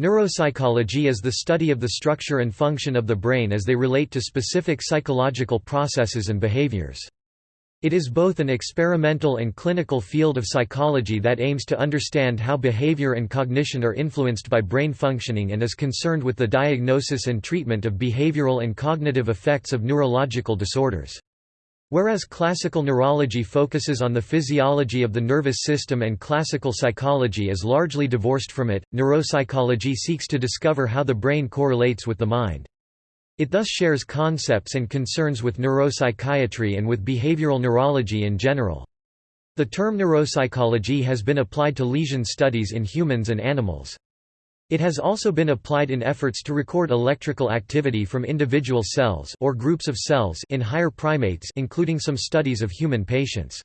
Neuropsychology is the study of the structure and function of the brain as they relate to specific psychological processes and behaviors. It is both an experimental and clinical field of psychology that aims to understand how behavior and cognition are influenced by brain functioning and is concerned with the diagnosis and treatment of behavioral and cognitive effects of neurological disorders. Whereas classical neurology focuses on the physiology of the nervous system and classical psychology is largely divorced from it, neuropsychology seeks to discover how the brain correlates with the mind. It thus shares concepts and concerns with neuropsychiatry and with behavioral neurology in general. The term neuropsychology has been applied to lesion studies in humans and animals. It has also been applied in efforts to record electrical activity from individual cells or groups of cells in higher primates including some studies of human patients.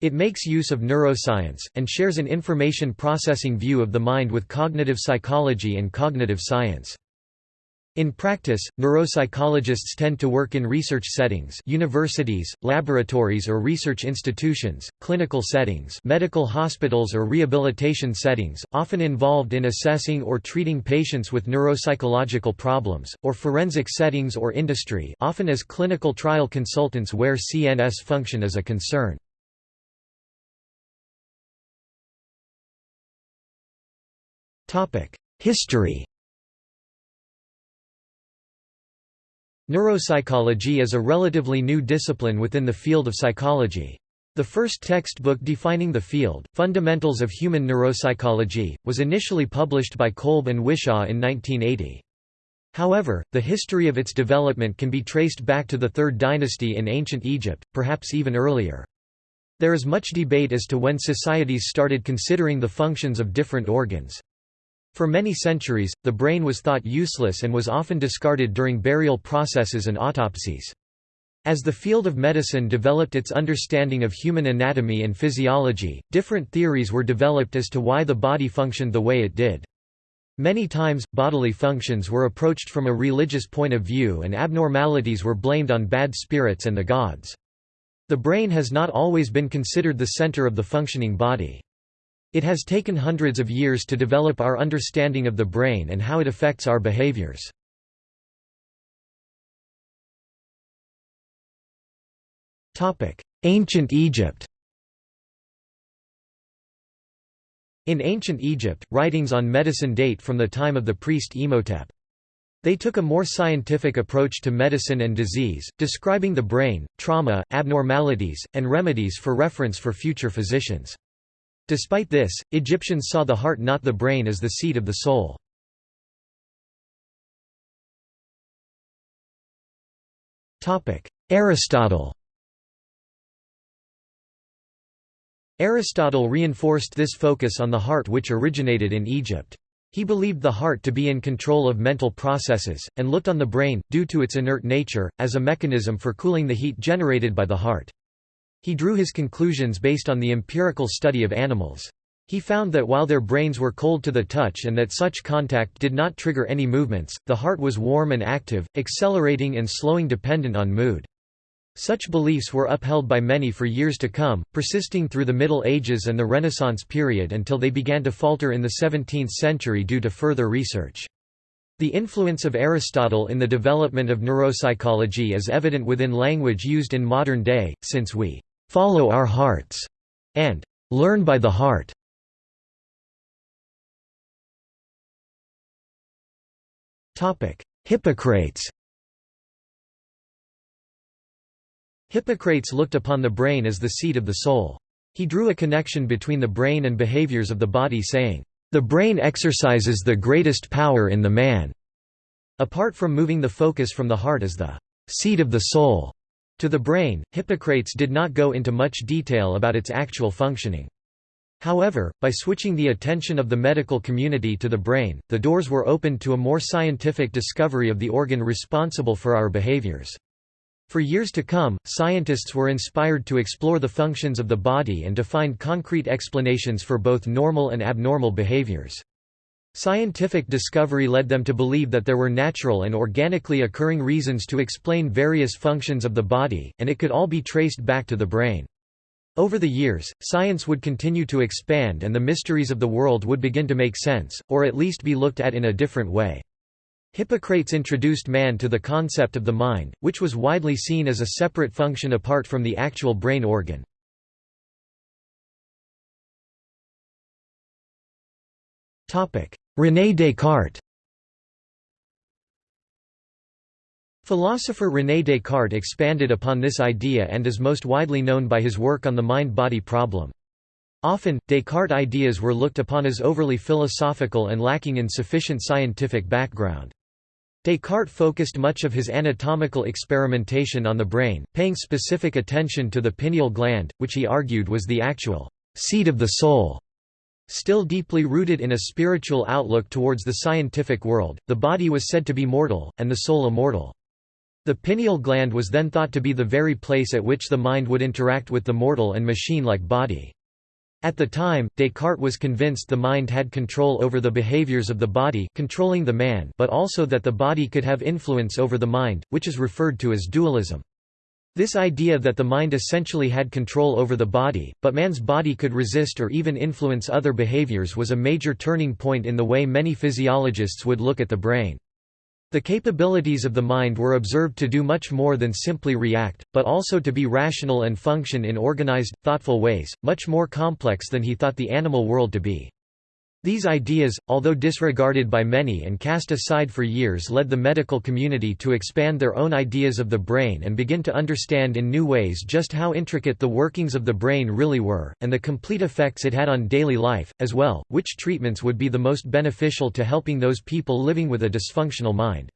It makes use of neuroscience, and shares an information processing view of the mind with cognitive psychology and cognitive science. In practice, neuropsychologists tend to work in research settings universities, laboratories or research institutions, clinical settings medical hospitals or rehabilitation settings, often involved in assessing or treating patients with neuropsychological problems, or forensic settings or industry often as clinical trial consultants where CNS function is a concern. History Neuropsychology is a relatively new discipline within the field of psychology. The first textbook defining the field, Fundamentals of Human Neuropsychology, was initially published by Kolb and Whishaw in 1980. However, the history of its development can be traced back to the Third Dynasty in ancient Egypt, perhaps even earlier. There is much debate as to when societies started considering the functions of different organs. For many centuries, the brain was thought useless and was often discarded during burial processes and autopsies. As the field of medicine developed its understanding of human anatomy and physiology, different theories were developed as to why the body functioned the way it did. Many times, bodily functions were approached from a religious point of view and abnormalities were blamed on bad spirits and the gods. The brain has not always been considered the center of the functioning body. It has taken hundreds of years to develop our understanding of the brain and how it affects our behaviors. Ancient Egypt In ancient Egypt, writings on medicine date from the time of the priest Imhotep. They took a more scientific approach to medicine and disease, describing the brain, trauma, abnormalities, and remedies for reference for future physicians. Despite this, Egyptians saw the heart not the brain as the seat of the soul. Aristotle Aristotle reinforced this focus on the heart which originated in Egypt. He believed the heart to be in control of mental processes, and looked on the brain, due to its inert nature, as a mechanism for cooling the heat generated by the heart. He drew his conclusions based on the empirical study of animals. He found that while their brains were cold to the touch and that such contact did not trigger any movements, the heart was warm and active, accelerating and slowing dependent on mood. Such beliefs were upheld by many for years to come, persisting through the Middle Ages and the Renaissance period until they began to falter in the 17th century due to further research. The influence of Aristotle in the development of neuropsychology is evident within language used in modern day, since we follow our hearts, and learn by the heart. Hippocrates Hippocrates looked upon the brain as the seat of the soul. He drew a connection between the brain and behaviors of the body saying, "...the brain exercises the greatest power in the man." Apart from moving the focus from the heart as the seat of the soul, to the brain, Hippocrates did not go into much detail about its actual functioning. However, by switching the attention of the medical community to the brain, the doors were opened to a more scientific discovery of the organ responsible for our behaviors. For years to come, scientists were inspired to explore the functions of the body and to find concrete explanations for both normal and abnormal behaviors. Scientific discovery led them to believe that there were natural and organically occurring reasons to explain various functions of the body, and it could all be traced back to the brain. Over the years, science would continue to expand and the mysteries of the world would begin to make sense, or at least be looked at in a different way. Hippocrates introduced man to the concept of the mind, which was widely seen as a separate function apart from the actual brain organ. René Descartes Philosopher René Descartes expanded upon this idea and is most widely known by his work on the mind-body problem. Often, Descartes' ideas were looked upon as overly philosophical and lacking in sufficient scientific background. Descartes focused much of his anatomical experimentation on the brain, paying specific attention to the pineal gland, which he argued was the actual seat of the soul. Still deeply rooted in a spiritual outlook towards the scientific world, the body was said to be mortal, and the soul immortal. The pineal gland was then thought to be the very place at which the mind would interact with the mortal and machine-like body. At the time, Descartes was convinced the mind had control over the behaviors of the body controlling the man but also that the body could have influence over the mind, which is referred to as dualism. This idea that the mind essentially had control over the body, but man's body could resist or even influence other behaviors was a major turning point in the way many physiologists would look at the brain. The capabilities of the mind were observed to do much more than simply react, but also to be rational and function in organized, thoughtful ways, much more complex than he thought the animal world to be. These ideas, although disregarded by many and cast aside for years led the medical community to expand their own ideas of the brain and begin to understand in new ways just how intricate the workings of the brain really were, and the complete effects it had on daily life, as well, which treatments would be the most beneficial to helping those people living with a dysfunctional mind.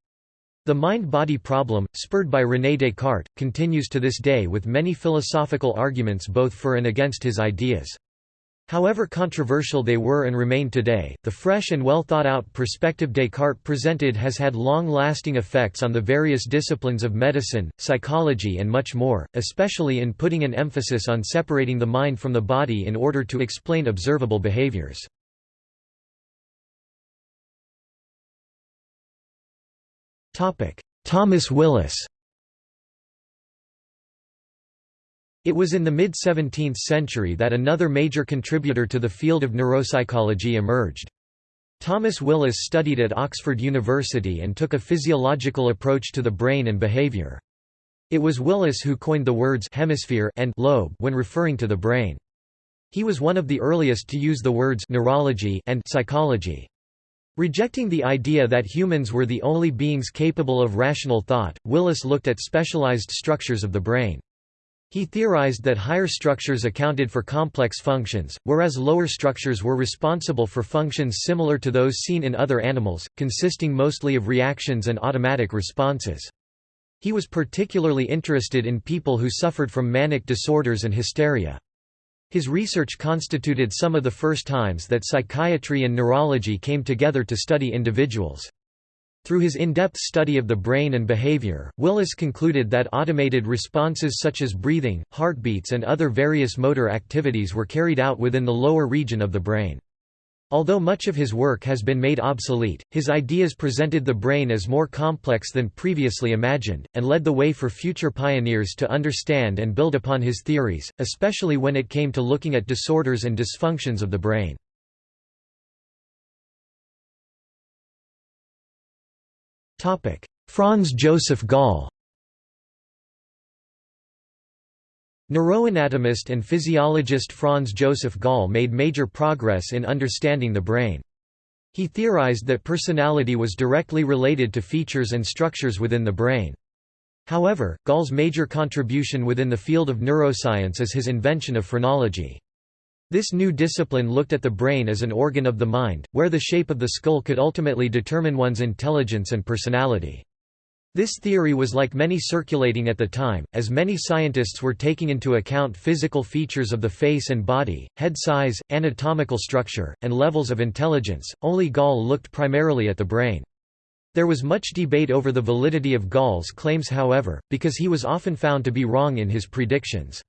The mind-body problem, spurred by René Descartes, continues to this day with many philosophical arguments both for and against his ideas. However controversial they were and remain today, the fresh and well thought out perspective Descartes presented has had long-lasting effects on the various disciplines of medicine, psychology and much more, especially in putting an emphasis on separating the mind from the body in order to explain observable behaviors. Thomas Willis It was in the mid-17th century that another major contributor to the field of neuropsychology emerged. Thomas Willis studied at Oxford University and took a physiological approach to the brain and behavior. It was Willis who coined the words hemisphere and lobe when referring to the brain. He was one of the earliest to use the words neurology and psychology. Rejecting the idea that humans were the only beings capable of rational thought, Willis looked at specialized structures of the brain. He theorized that higher structures accounted for complex functions, whereas lower structures were responsible for functions similar to those seen in other animals, consisting mostly of reactions and automatic responses. He was particularly interested in people who suffered from manic disorders and hysteria. His research constituted some of the first times that psychiatry and neurology came together to study individuals. Through his in-depth study of the brain and behavior, Willis concluded that automated responses such as breathing, heartbeats and other various motor activities were carried out within the lower region of the brain. Although much of his work has been made obsolete, his ideas presented the brain as more complex than previously imagined, and led the way for future pioneers to understand and build upon his theories, especially when it came to looking at disorders and dysfunctions of the brain. Franz Joseph Gall Neuroanatomist and physiologist Franz Joseph Gall made major progress in understanding the brain. He theorized that personality was directly related to features and structures within the brain. However, Gall's major contribution within the field of neuroscience is his invention of phrenology. This new discipline looked at the brain as an organ of the mind, where the shape of the skull could ultimately determine one's intelligence and personality. This theory was like many circulating at the time, as many scientists were taking into account physical features of the face and body, head size, anatomical structure, and levels of intelligence, only Gall looked primarily at the brain. There was much debate over the validity of Gall's claims however, because he was often found to be wrong in his predictions.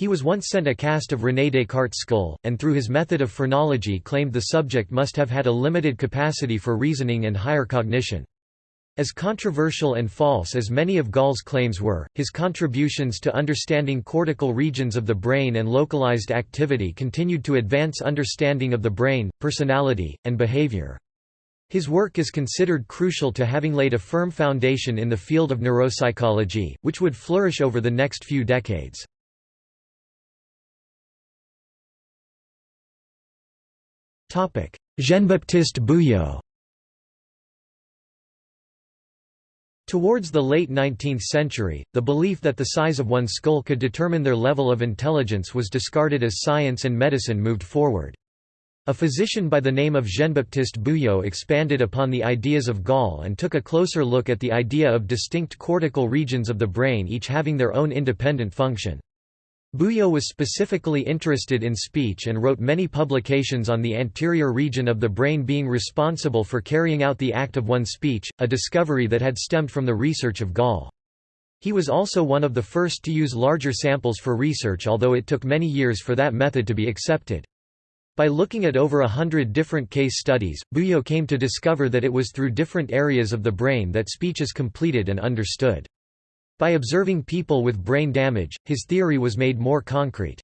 He was once sent a cast of René Descartes' skull, and through his method of phrenology claimed the subject must have had a limited capacity for reasoning and higher cognition. As controversial and false as many of Gall's claims were, his contributions to understanding cortical regions of the brain and localized activity continued to advance understanding of the brain, personality, and behavior. His work is considered crucial to having laid a firm foundation in the field of neuropsychology, which would flourish over the next few decades. Jean-Baptiste Bouillaud Towards the late 19th century, the belief that the size of one's skull could determine their level of intelligence was discarded as science and medicine moved forward. A physician by the name of Jean-Baptiste Bouillaud expanded upon the ideas of Gall and took a closer look at the idea of distinct cortical regions of the brain each having their own independent function. Bouillaud was specifically interested in speech and wrote many publications on the anterior region of the brain being responsible for carrying out the act of one's speech, a discovery that had stemmed from the research of Gall. He was also one of the first to use larger samples for research although it took many years for that method to be accepted. By looking at over a hundred different case studies, Bouillaud came to discover that it was through different areas of the brain that speech is completed and understood. By observing people with brain damage, his theory was made more concrete.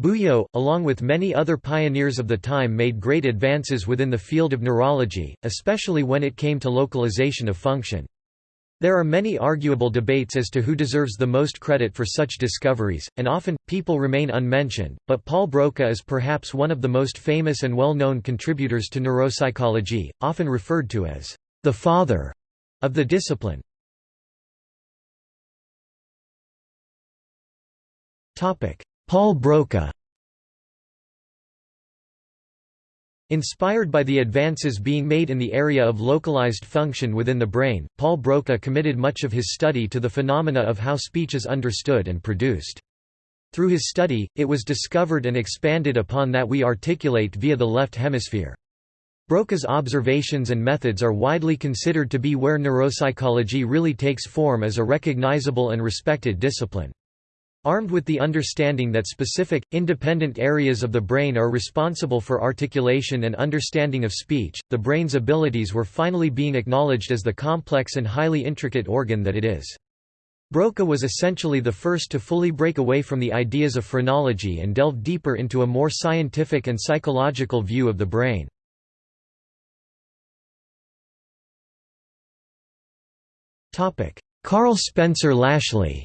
Bouillaud, along with many other pioneers of the time made great advances within the field of neurology, especially when it came to localization of function. There are many arguable debates as to who deserves the most credit for such discoveries, and often, people remain unmentioned, but Paul Broca is perhaps one of the most famous and well-known contributors to neuropsychology, often referred to as the father of the discipline. Paul Broca Inspired by the advances being made in the area of localized function within the brain, Paul Broca committed much of his study to the phenomena of how speech is understood and produced. Through his study, it was discovered and expanded upon that we articulate via the left hemisphere. Broca's observations and methods are widely considered to be where neuropsychology really takes form as a recognizable and respected discipline. Armed with the understanding that specific, independent areas of the brain are responsible for articulation and understanding of speech, the brain's abilities were finally being acknowledged as the complex and highly intricate organ that it is. Broca was essentially the first to fully break away from the ideas of phrenology and delve deeper into a more scientific and psychological view of the brain. Karl Spencer Lashley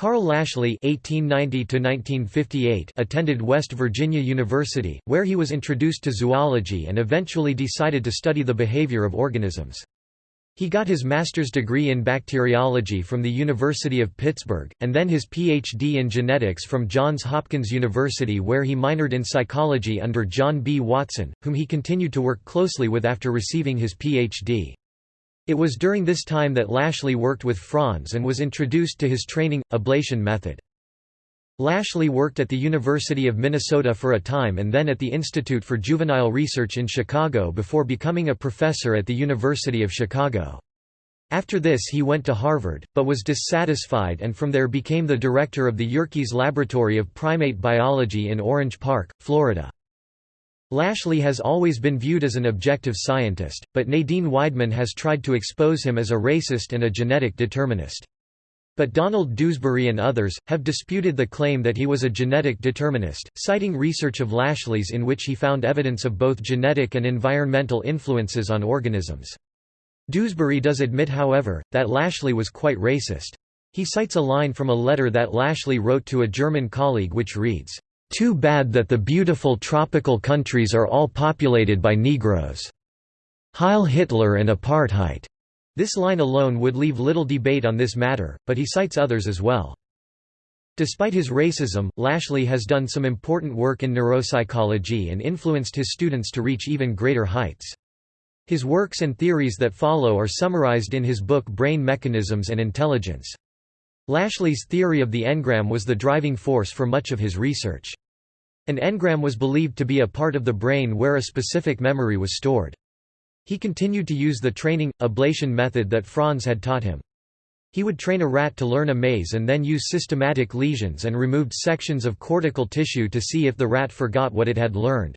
Karl Lashley (1890–1958) attended West Virginia University, where he was introduced to zoology and eventually decided to study the behavior of organisms. He got his master's degree in bacteriology from the University of Pittsburgh, and then his Ph.D. in genetics from Johns Hopkins University where he minored in psychology under John B. Watson, whom he continued to work closely with after receiving his Ph.D. It was during this time that Lashley worked with Franz and was introduced to his training, ablation method. Lashley worked at the University of Minnesota for a time and then at the Institute for Juvenile Research in Chicago before becoming a professor at the University of Chicago. After this he went to Harvard, but was dissatisfied and from there became the director of the Yerkes Laboratory of Primate Biology in Orange Park, Florida. Lashley has always been viewed as an objective scientist, but Nadine Weidman has tried to expose him as a racist and a genetic determinist. But Donald Dewsbury and others, have disputed the claim that he was a genetic determinist, citing research of Lashley's in which he found evidence of both genetic and environmental influences on organisms. Dewsbury does admit however, that Lashley was quite racist. He cites a line from a letter that Lashley wrote to a German colleague which reads, too bad that the beautiful tropical countries are all populated by Negroes. Heil Hitler and Apartheid. This line alone would leave little debate on this matter, but he cites others as well. Despite his racism, Lashley has done some important work in neuropsychology and influenced his students to reach even greater heights. His works and theories that follow are summarized in his book Brain Mechanisms and Intelligence. Lashley's theory of the engram was the driving force for much of his research. An engram was believed to be a part of the brain where a specific memory was stored. He continued to use the training, ablation method that Franz had taught him. He would train a rat to learn a maze and then use systematic lesions and removed sections of cortical tissue to see if the rat forgot what it had learned.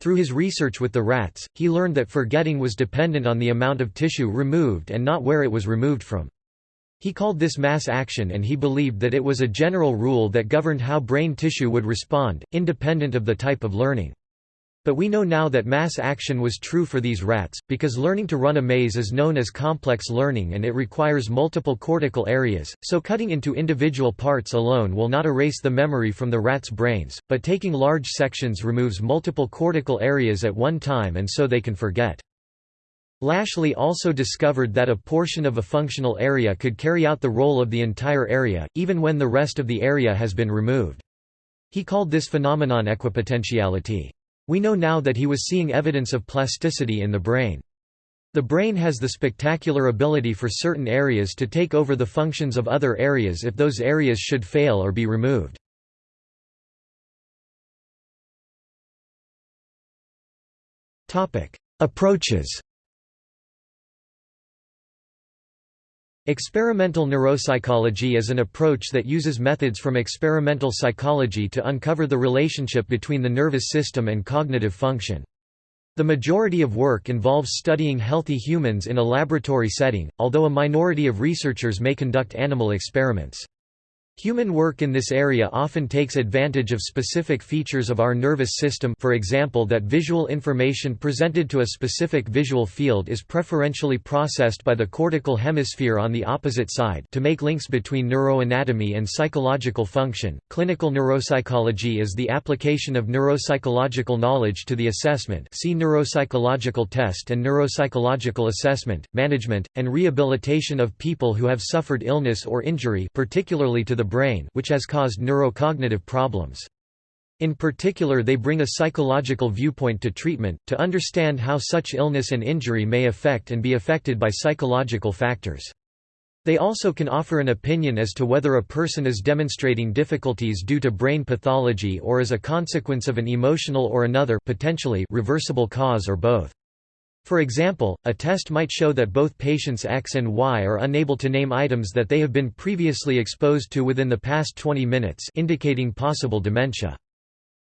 Through his research with the rats, he learned that forgetting was dependent on the amount of tissue removed and not where it was removed from. He called this mass action and he believed that it was a general rule that governed how brain tissue would respond, independent of the type of learning. But we know now that mass action was true for these rats, because learning to run a maze is known as complex learning and it requires multiple cortical areas, so cutting into individual parts alone will not erase the memory from the rat's brains, but taking large sections removes multiple cortical areas at one time and so they can forget. Lashley also discovered that a portion of a functional area could carry out the role of the entire area, even when the rest of the area has been removed. He called this phenomenon equipotentiality. We know now that he was seeing evidence of plasticity in the brain. The brain has the spectacular ability for certain areas to take over the functions of other areas if those areas should fail or be removed. Approaches Experimental neuropsychology is an approach that uses methods from experimental psychology to uncover the relationship between the nervous system and cognitive function. The majority of work involves studying healthy humans in a laboratory setting, although a minority of researchers may conduct animal experiments. Human work in this area often takes advantage of specific features of our nervous system for example that visual information presented to a specific visual field is preferentially processed by the cortical hemisphere on the opposite side to make links between neuroanatomy and psychological function. Clinical neuropsychology is the application of neuropsychological knowledge to the assessment see neuropsychological test and neuropsychological assessment, management, and rehabilitation of people who have suffered illness or injury particularly to the brain which has caused neurocognitive problems. In particular they bring a psychological viewpoint to treatment, to understand how such illness and injury may affect and be affected by psychological factors. They also can offer an opinion as to whether a person is demonstrating difficulties due to brain pathology or as a consequence of an emotional or another potentially reversible cause or both. For example, a test might show that both patients X and Y are unable to name items that they have been previously exposed to within the past 20 minutes indicating possible dementia.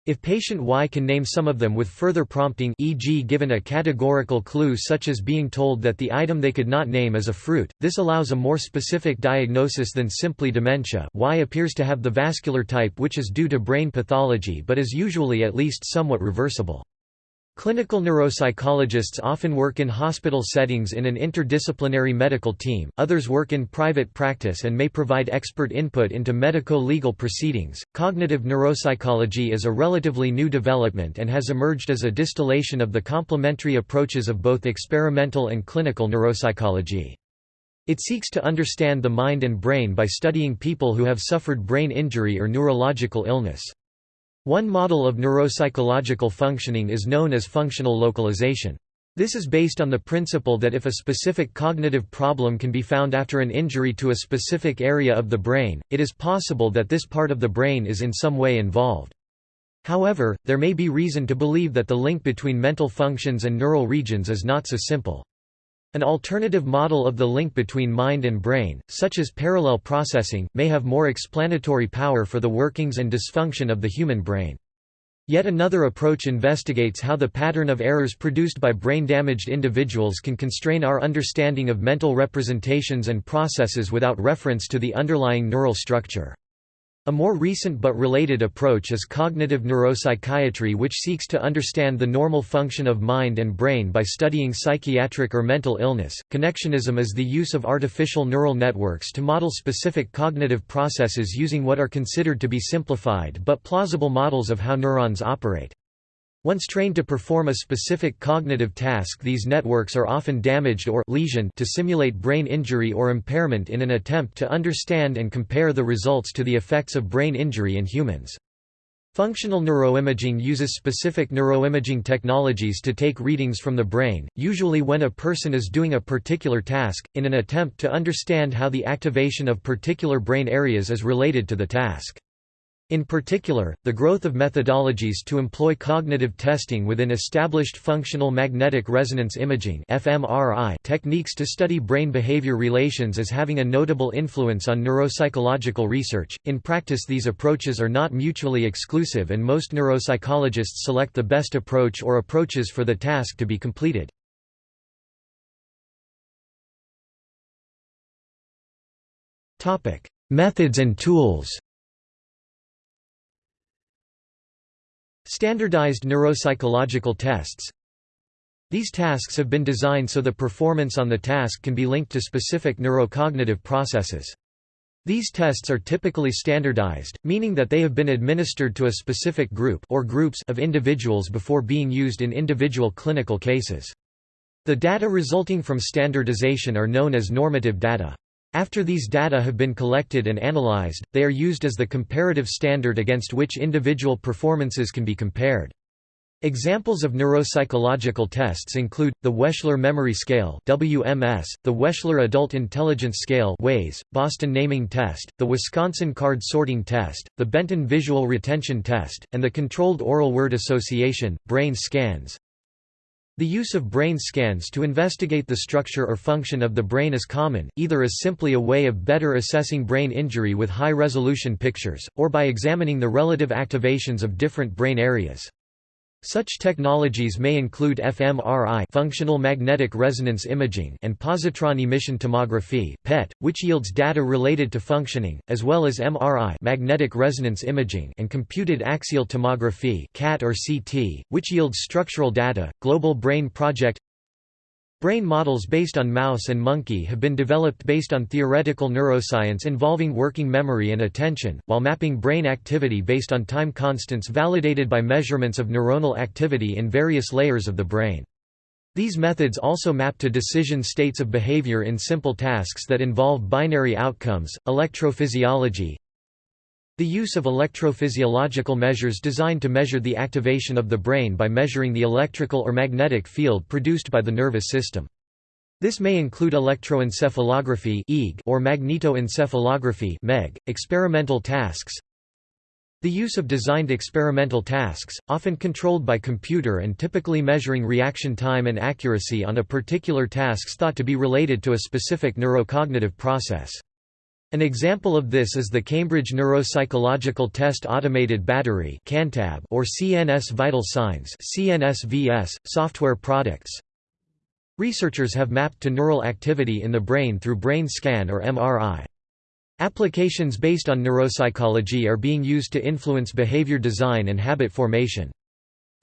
If patient Y can name some of them with further prompting e.g. given a categorical clue such as being told that the item they could not name is a fruit, this allows a more specific diagnosis than simply dementia Y appears to have the vascular type which is due to brain pathology but is usually at least somewhat reversible. Clinical neuropsychologists often work in hospital settings in an interdisciplinary medical team, others work in private practice and may provide expert input into medico-legal proceedings. Cognitive neuropsychology is a relatively new development and has emerged as a distillation of the complementary approaches of both experimental and clinical neuropsychology. It seeks to understand the mind and brain by studying people who have suffered brain injury or neurological illness. One model of neuropsychological functioning is known as functional localization. This is based on the principle that if a specific cognitive problem can be found after an injury to a specific area of the brain, it is possible that this part of the brain is in some way involved. However, there may be reason to believe that the link between mental functions and neural regions is not so simple. An alternative model of the link between mind and brain, such as parallel processing, may have more explanatory power for the workings and dysfunction of the human brain. Yet another approach investigates how the pattern of errors produced by brain-damaged individuals can constrain our understanding of mental representations and processes without reference to the underlying neural structure. A more recent but related approach is cognitive neuropsychiatry which seeks to understand the normal function of mind and brain by studying psychiatric or mental illness. Connectionism is the use of artificial neural networks to model specific cognitive processes using what are considered to be simplified but plausible models of how neurons operate. Once trained to perform a specific cognitive task these networks are often damaged or lesioned to simulate brain injury or impairment in an attempt to understand and compare the results to the effects of brain injury in humans. Functional neuroimaging uses specific neuroimaging technologies to take readings from the brain, usually when a person is doing a particular task, in an attempt to understand how the activation of particular brain areas is related to the task. In particular, the growth of methodologies to employ cognitive testing within established functional magnetic resonance imaging techniques to study brain behavior relations is having a notable influence on neuropsychological research. In practice, these approaches are not mutually exclusive, and most neuropsychologists select the best approach or approaches for the task to be completed. Methods and tools Standardized neuropsychological tests These tasks have been designed so the performance on the task can be linked to specific neurocognitive processes. These tests are typically standardized, meaning that they have been administered to a specific group or groups of individuals before being used in individual clinical cases. The data resulting from standardization are known as normative data. After these data have been collected and analyzed, they are used as the comparative standard against which individual performances can be compared. Examples of neuropsychological tests include, the Wechsler Memory Scale WMS, the Wechsler Adult Intelligence Scale WAIS, Boston Naming Test, the Wisconsin Card Sorting Test, the Benton Visual Retention Test, and the Controlled Oral Word Association, brain scans. The use of brain scans to investigate the structure or function of the brain is common, either as simply a way of better assessing brain injury with high-resolution pictures, or by examining the relative activations of different brain areas. Such technologies may include fMRI functional magnetic resonance imaging and positron emission tomography PET, which yields data related to functioning, as well as MRI magnetic resonance imaging and computed axial tomography CAT or CT, which yields structural data. Global Brain Project Brain models based on mouse and monkey have been developed based on theoretical neuroscience involving working memory and attention, while mapping brain activity based on time constants validated by measurements of neuronal activity in various layers of the brain. These methods also map to decision states of behavior in simple tasks that involve binary outcomes. Electrophysiology the use of electrophysiological measures designed to measure the activation of the brain by measuring the electrical or magnetic field produced by the nervous system. This may include electroencephalography or magnetoencephalography experimental tasks, the use of designed experimental tasks, often controlled by computer and typically measuring reaction time and accuracy on a particular task thought to be related to a specific neurocognitive process. An example of this is the Cambridge Neuropsychological Test Automated Battery or CNS Vital Signs software products. Researchers have mapped to neural activity in the brain through brain scan or MRI. Applications based on neuropsychology are being used to influence behavior design and habit formation.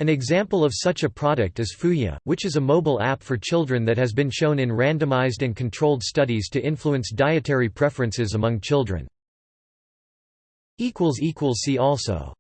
An example of such a product is Fooya, which is a mobile app for children that has been shown in randomized and controlled studies to influence dietary preferences among children. See also